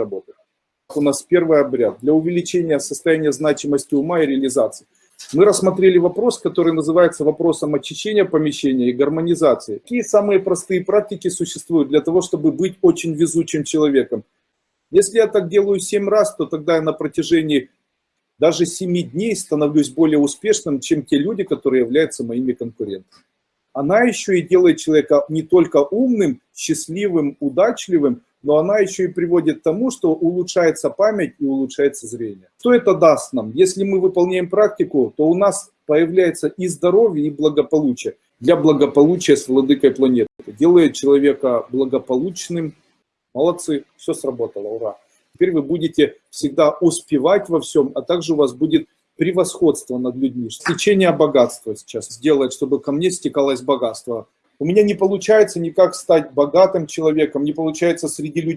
работать. У нас первый обряд для увеличения состояния значимости ума и реализации. Мы рассмотрели вопрос, который называется вопросом очищения помещения и гармонизации. Какие самые простые практики существуют для того, чтобы быть очень везучим человеком? Если я так делаю 7 раз, то тогда я на протяжении даже 7 дней становлюсь более успешным, чем те люди, которые являются моими конкурентами. Она еще и делает человека не только умным, счастливым, удачливым, но она еще и приводит к тому, что улучшается память и улучшается зрение. Что это даст нам? Если мы выполняем практику, то у нас появляется и здоровье, и благополучие. Для благополучия с владыкой планеты. Делает человека благополучным. Молодцы, все сработало, ура. Теперь вы будете всегда успевать во всем, а также у вас будет превосходство над людьми. Течение богатства сейчас сделать, чтобы ко мне стекалось богатство. У меня не получается никак стать богатым человеком, не получается среди людей